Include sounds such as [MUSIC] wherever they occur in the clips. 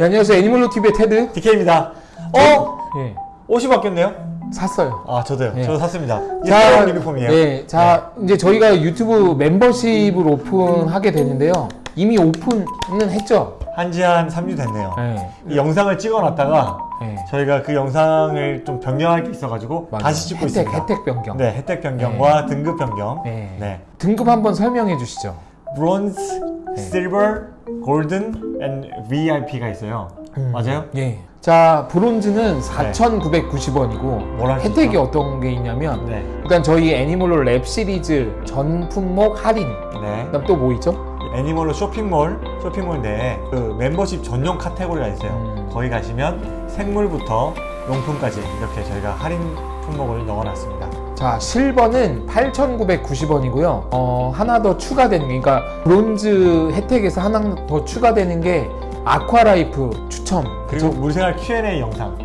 네, 안녕하세요. 애니멀로 TV의 테드. DK입니다. 어? 예. 옷이 바뀌었네요? 샀어요. 아 저도요. 네. 저도 샀습니다. 자, 유니폼이에요. 네, 자 이제 저희가 유튜브 멤버십을 오픈하게 되는데요. 이미 오픈은 했죠. 한지 한 3주 됐네요. 네. 이 영상을 찍어놨다가 네. 저희가 그 영상을 좀 변경할 게 있어가지고 맞아요. 다시 찍고 혜택, 있습니다. 혜택 변경. 네, 혜택 변경과 등급 변경. 네. 네. 등급 한번 설명해 주시죠. 브론즈, 네. 실버, 골드, and VIP가 있어요. 맞아요? 예. 자, 브론즈는 4,990원이고 뭘할수 혜택이 있죠? 어떤 게 있냐면 네. 일단 저희 애니멀로 랩 시리즈 전 품목 할인. 네. 그다음 또 뭐 있죠? 애니멀로 쇼핑몰, 쇼핑몰 내에 그 멤버십 전용 카테고리가 있어요. 음. 거기 가시면 생물부터 용품까지 이렇게 저희가 할인 품목을 넣어놨습니다. 자, 실버는 8,990원이고요. 어, 하나 더 추가되는 게, 그러니까 브론즈 혜택에서 하나 더 추가되는 게 아쿠아라이프 추첨. 그리고? 물생활 Q&A 영상.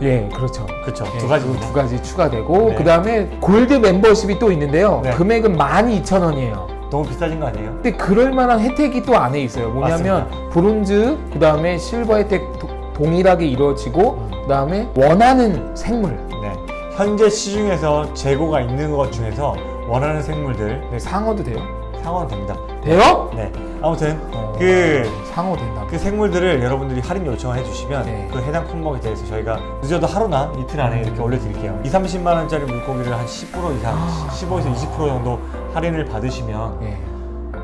예, 그렇죠. 그쵸. 예, 두 가지. 그두 가지 추가되고, 네. 그 다음에 골드 멤버십이 또 있는데요. 네. 금액은 12,000원이에요. 너무 비싸진 거 아니에요? 근데 그럴 만한 혜택이 또 안에 있어요. 뭐냐면 브론즈, 그 다음에 실버 혜택 도- 동일하게 이루어지고, 그 다음에 원하는 생물. 네. 현재 시중에서 재고가 있는 것 중에서 원하는 생물들 네, 상어도 돼요? 상어는 됩니다. 돼요? 네. 아무튼 어, 그, 상어 된다. 그 생물들을 여러분들이 할인 요청을 해주시면 네. 그 해당 품목에 대해서 저희가 늦어도 하루나 이틀 안에 이렇게 올려드릴게요. 2, 30만 원짜리 물고기를 한 10% 이상, 아. 15에서 20% 정도 할인을 받으시면 예.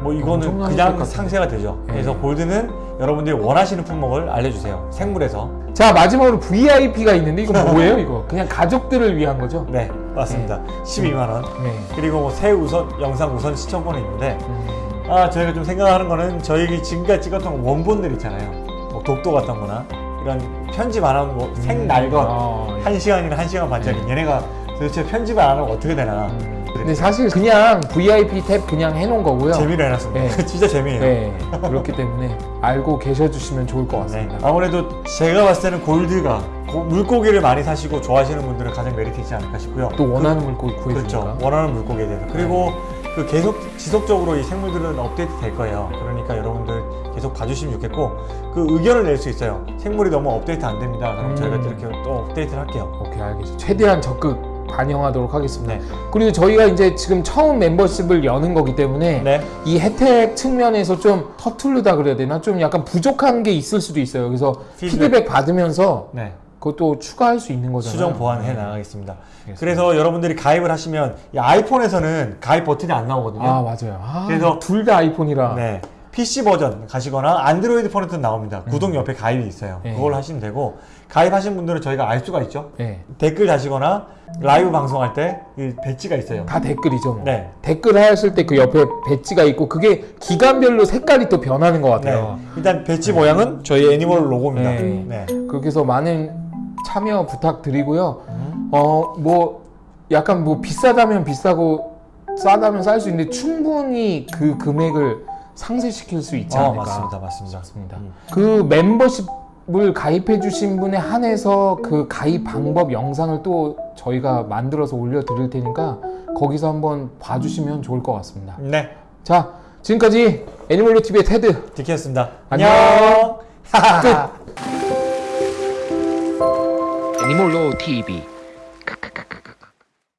뭐 이거는 그냥. 상세가 되죠. 네. 그래서 골드는 여러분들이 원하시는 품목을 알려주세요. 생물에서. 자 마지막으로 VIP가 있는데 이거 뭐예요 이거? [LAUGHS] 그냥 가족들을 위한 거죠? 네, 맞습니다. 12만 원. 네. 그리고 뭐 새 우선 영상 우선 시청권이 있는데 음, 아 저희가 좀 생각하는 거는 저희 지금까지 찍었던 원본들 있잖아요. 뭐 독도 같던 거나 이런 편집 안 하는 뭐 생날것 아, 예. 한 시간이나 한 시간 반짜리 얘네가 도대체 편집을 안 하면 어떻게 되나 음. 근데 사실 그냥 VIP 탭 그냥 해놓은 거고요. 재미로 해놨습니다. 네. [LAUGHS] 진짜 재미예요. 네. 그렇기 때문에 알고 계셔주시면 좋을 것 네. 같습니다. 아무래도 제가 봤을 때는 골드가 고- 물고기를 많이 사시고 좋아하시는 분들은 가장 메리트 있지 않을까 싶고요. 또 원하는 물고기 구해주니까. 그렇죠. 원하는 물고기에 대해서. 그리고 그 계속 지속적으로 이 생물들은 업데이트 될 거예요. 그러니까 여러분들 계속 봐주시면 좋겠고 그 의견을 낼 수 있어요. 생물이 너무 업데이트 안 됩니다. 그럼 음. 저희가 이렇게 또 업데이트를 할게요. 오케이 알겠습니다. 최대한 적극 반영하도록 하겠습니다. 네. 그리고 저희가 이제 지금 처음 멤버십을 여는 거기 때문에 네. 이 혜택 측면에서 좀 서투르다 그래야 되나? 좀 약간 부족한 게 있을 수도 있어요. 그래서 피드백. 피드백, 받으면서 네. 그것도 추가할 수 있는 거잖아요. 수정 보완해 네. 나가겠습니다. 알겠습니다. 그래서 여러분들이 가입을 하시면 이 아이폰에서는 가입 버튼이 안 나오거든요. 아 맞아요. 아, 그래서- 둘 다 아이폰이라. 네. PC 버전 가시거나 안드로이드 폰에도 나옵니다. 구독 옆에 가입이 있어요. 네. 그걸 하시면 되고 가입하신 분들은 저희가 알 수가 있죠. 네. 댓글 다시거나 라이브 방송할 때이 배지가 있어요. 다 댓글이죠. 뭐. 네. 댓글 하였을 때 그 옆에 배지가 있고 그게 기간별로 색깔이 또 변하는 것 네. 같아요. 일단 배지 모양은 저희 애니멀 로고입니다. 네. 네. 그렇게 해서 많은 참여 부탁드리고요. 음. 어뭐 약간 뭐 비싸다면 비싸고 싸다면 쌀 수 있는데 충분히 그 금액을 상쇄시킬 수 있지 어, 않을까. 맞습니다. 맞습니다. 맞습니다. 음. 그 멤버십을 가입해 주신 분에 한해서 그 가입 방법 영상을 또 저희가 만들어서 올려 드릴 테니까 거기서 한번 봐주시면 좋을 것 같습니다. 네. 자 지금까지 애니멀로 TV의 테드 디키였습니다. 안녕. 끝. [LAUGHS] 애니몰로 TV